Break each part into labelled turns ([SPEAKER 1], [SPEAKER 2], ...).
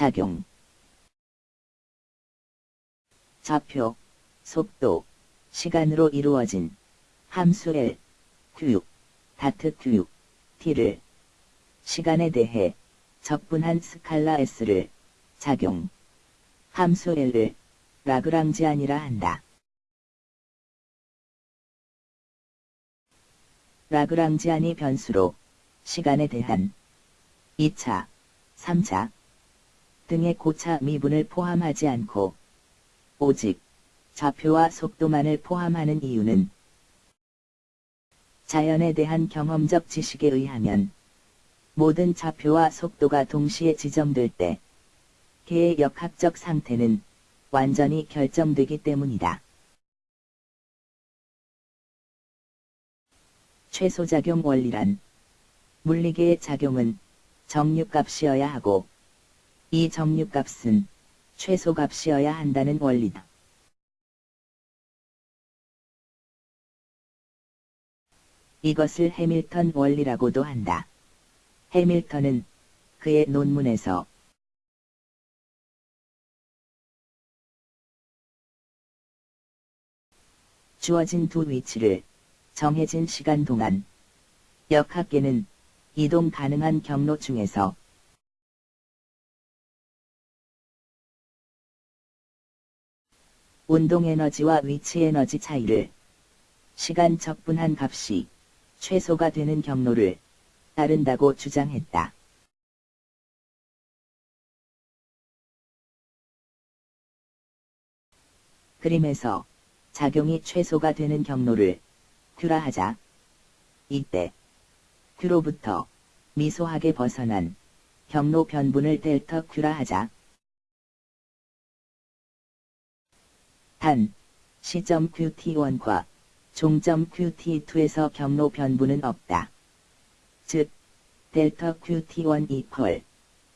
[SPEAKER 1] 작용 좌표, 속도, 시간으로 이루어진 함수 L, Q, 다트 Q, T를 시간에 대해 적분한 스칼라 S를 작용 함수 L을 라그랑지안이라 한다. 라그랑지안이 변수로 시간에 대한 2차, 3차 등의 고차 미분을 포함하지 않고 오직 좌표와 속도만을 포함하는 이유는 자연에 대한 경험적 지식에 의하면 모든 좌표와 속도가 동시에 지정될 때 개의 역학적 상태는 완전히 결정되기 때문이다. 최소작용 원리란 물리계의 작용은 정류값이어야 하고 이 정류값은 최소값이어야 한다는 원리다. 이것을 해밀턴 원리라고도 한다. 해밀턴은 그의 논문에서 주어진 두 위치를 정해진 시간 동안 역학계는 이동 가능한 경로 중에서 운동 에너지와 위치 에너지 차이를 시간 적분한 값이 최소가 되는 경로를 따른다고 주장했다. 그림에서 작용이 최소가 되는 경로를 큐라 하자. 이때 큐로부터 미소하게 벗어난 경로 변분을 델타 큐라 하자. 단, 시점 QT1과 종점 QT2에서 경로 변분은 없다. 즉, 델타 QT1 이퀄,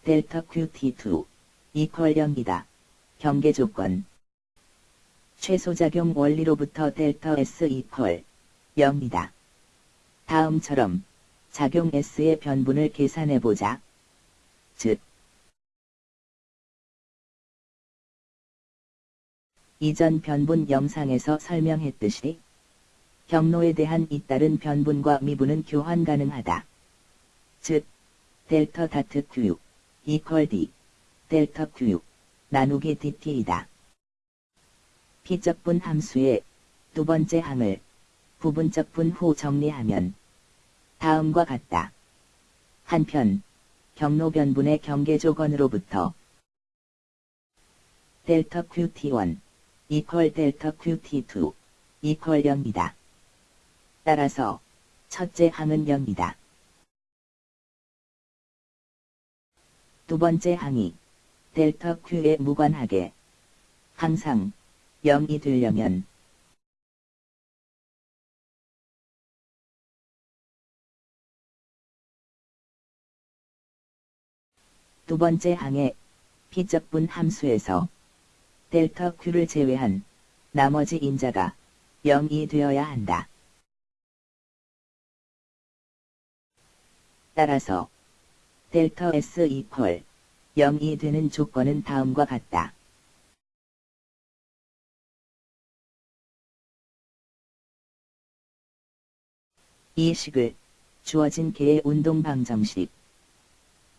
[SPEAKER 1] 델타 QT2 이퀄 0이다. 경계 조건 최소작용 원리로부터 델타 S 이퀄 0이다. 다음처럼 작용 S의 변분을 계산해보자. 즉, 이전 변분 영상에서 설명했듯이 경로에 대한 잇따른 변분과 미분은 교환 가능하다. 즉, 델타 다트 Q 이퀄 D 델타 Q 나누기 DT이다. 피적분 함수의 두 번째 항을 부분적분 후 정리하면 다음과 같다. 한편 경로 변분의 경계 조건으로부터 델타 QT1 이퀄 델타 QT2 이퀄 0이다. 따라서 첫째 항은 0이다. 두 번째 항이 델타 Q에 무관하게 항상 0이 되려면 두 번째 항의 피적분 함수에서 델타 Q를 제외한 나머지 인자가 0이 되어야 한다. 따라서 델타 S 이퀄 0이 되는 조건은 다음과 같다. 이 식을 주어진 개의 운동 방정식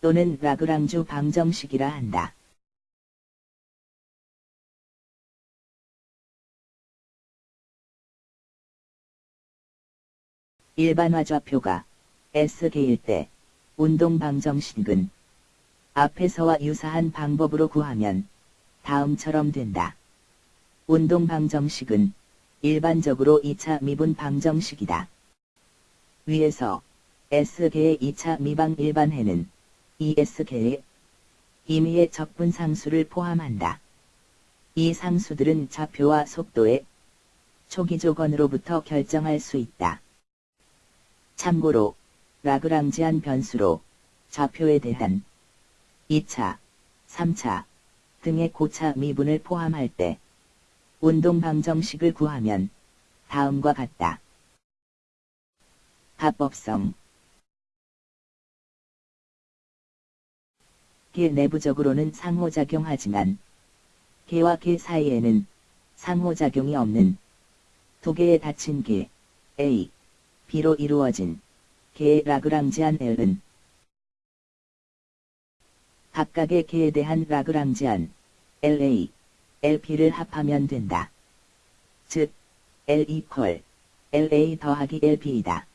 [SPEAKER 1] 또는 라그랑주 방정식이라 한다. 일반화 좌표가 S개일 때 운동 방정식은 앞에서와 유사한 방법으로 구하면 다음처럼 된다. 운동 방정식은 일반적으로 2차 미분 방정식이다. 위에서 S계의 2차 미방 일반해는 ES계의 임의의 적분 상수를 포함한다. 이 상수들은 좌표와 속도의 초기 조건으로부터 결정할 수 있다. 참고로 라그랑지안 변수로 좌표에 대한 2차, 3차 등의 고차 미분을 포함할 때 운동 방정식을 구하면 다음과 같다. 합법성 개 내부적으로는 상호작용하지만 개와 개 사이에는 상호작용이 없는 두 개의 닫힌 개 A, B로 이루어진 개의 라그랑지안 L은 각각의 개에 대한 라그랑지안 LA, LP를 합하면 된다. 즉, L 이퀄 LA 더하기 LP이다.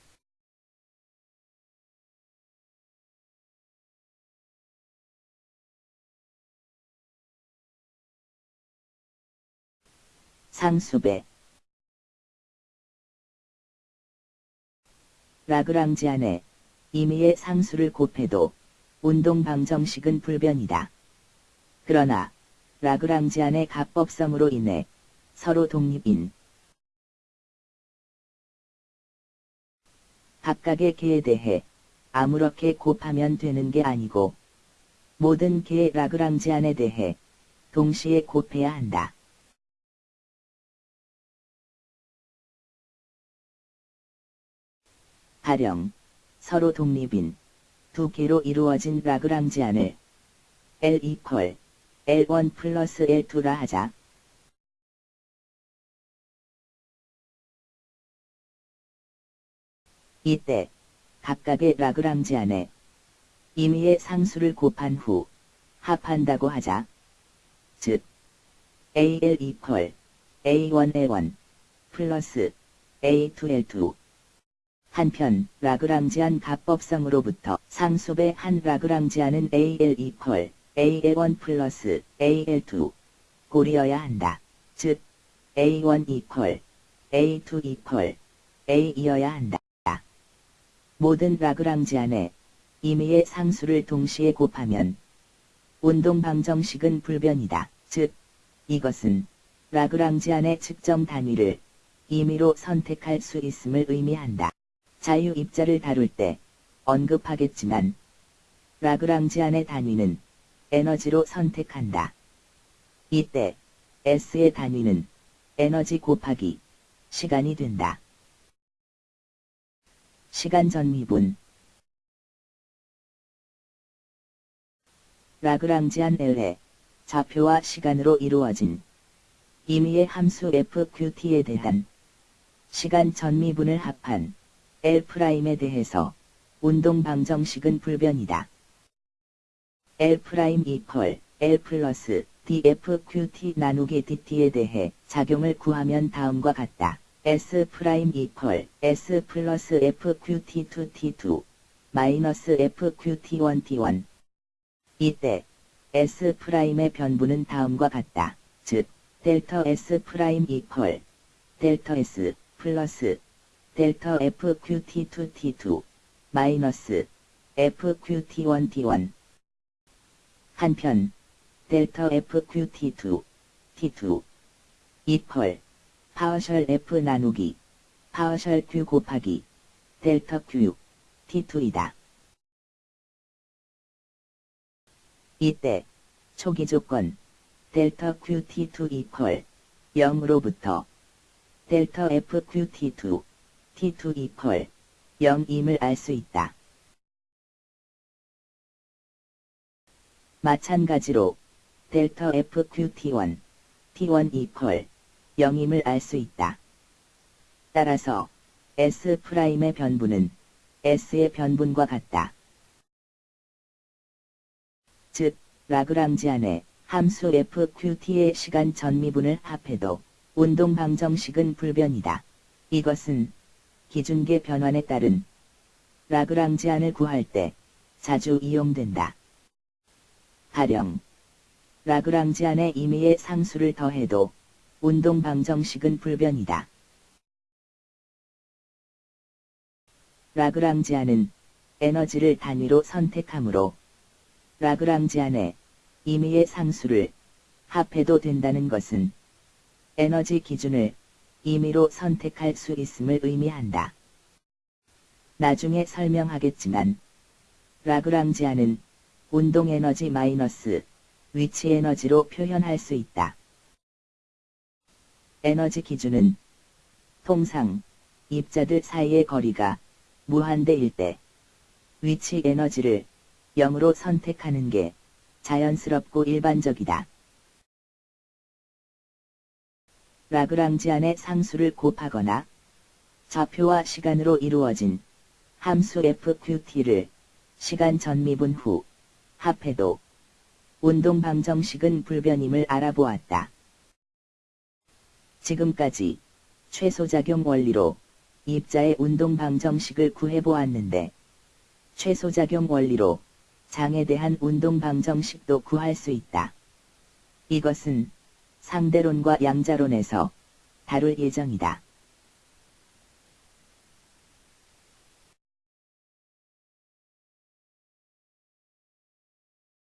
[SPEAKER 1] 상수배 라그랑지 안에 임의의 상수를 곱해도 운동 방정식은 불변이다. 그러나 라그랑지 안의 가법성으로 인해 서로 독립인 각각의 개에 대해 아무렇게 곱하면 되는 게 아니고 모든 개의 라그랑지안에 대해 동시에 곱해야 한다. 가령 서로 독립인 두 개로 이루어진 라그랑지안을 L 이퀄 L1 플러스 L2라 하자. 이때 각각의 라그랑지안에 임의의 상수를 곱한 후 합한다고 하자. 즉 AL 이퀄 A1L1 플러스 A2L2 한편 라그랑지안 가법성으로부터 상수배 한 라그랑지안은 AL 이퀄 AL1 플러스 AL2 고리여야 한다. 즉 A1 이퀄 A2 이퀄 A이어야 한다. 모든 라그랑지안에 임의의 상수를 동시에 곱하면 운동 방정식은 불변이다. 즉 이것은 라그랑지안의 측정 단위를 임의로 선택할 수 있음을 의미한다. 자유 입자를 다룰 때 언급하겠지만 라그랑지안의 단위는 에너지로 선택한다. 이때 S의 단위는 에너지 곱하기 시간이 된다. 시간 전미분 라그랑지안 L의 좌표와 시간으로 이루어진 임의의 함수 FQT에 대한 시간 전미분을 합한 L'에 대해서 운동 방정식은 불변이다. L' 이퀄 L 플러스 DFQT 나누기 DT에 대해 작용을 구하면 다음과 같다. S' 이퀄 S 플러스 FQT2 T2 마이너스 FQT1 T1 이때 S'의 변부는 다음과 같다. 즉, 델타 S' 이퀄 델타 S 플러스 델타 FQT2 T2 마이너스 FQT1 T1 한편 델타 FQT2 T2 이퀄 partial F 나누기 partial Q 곱하기 델타 Q T2이다. 이때 초기 조건 델타 QT2 이퀄 0으로부터 델타 FQT2 T2 이퀄 0임을 알 수 있다. 마찬가지로 델타 FQT1 T1 이퀄 0임을 알 수 있다. 따라서 S'의 변분은 S의 변분과 같다. 즉, 라그랑지안의 함수 FQT의 시간 전미분을 합해도 운동 방정식은 불변이다. 이것은 기준계 변환에 따른 라그랑지안을 구할 때 자주 이용된다. 가령 라그랑지안의 임의의 상수를 더해도 운동 방정식은 불변이다. 라그랑지안은 에너지를 단위로 선택하므로 라그랑지안의 임의의 상수를 합해도 된다는 것은 에너지 기준을 임의로 선택할 수 있음을 의미한다. 나중에 설명하겠지만 라그랑지안은 운동 에너지 마이너스 위치 에너지로 표현할 수 있다. 에너지 기준은 통상 입자들 사이의 거리가 무한대일 때 위치 에너지를 0으로 선택하는 게 자연스럽고 일반적이다. 라그랑지 안의 상수를 곱하거나 좌표와 시간으로 이루어진 함수 FQT를 시간 전미분 후 합해도 운동 방정식은 불변임을 알아보았다. 지금까지 최소작용 원리로 입자의 운동 방정식을 구해보았는데 최소작용 원리로 장에 대한 운동 방정식도 구할 수 있다. 이것은 상대론과 양자론에서 다룰 예정이다.